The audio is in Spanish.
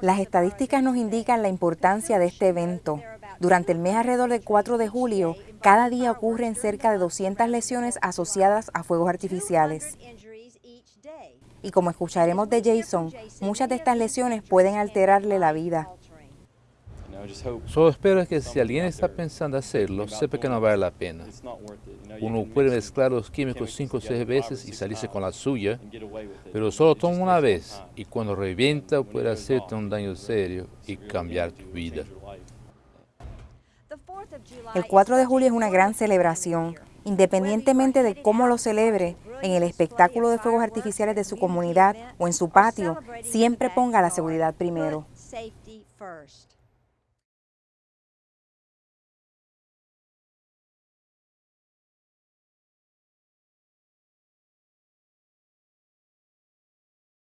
Las estadísticas nos indican la importancia de este evento. Durante el mes alrededor del 4 de julio, cada día ocurren cerca de 200 lesiones asociadas a fuegos artificiales. Y como escucharemos de Jason, muchas de estas lesiones pueden alterarle la vida. Solo espero que si alguien está pensando hacerlo, sepa que no vale la pena. Uno puede mezclar los químicos cinco o seis veces y salirse con la suya, pero solo toma una vez y cuando revienta puede hacerte un daño serio y cambiar tu vida. El 4 de julio es una gran celebración. Independientemente de cómo lo celebre, en el espectáculo de fuegos artificiales de su comunidad o en su patio, siempre ponga la seguridad primero.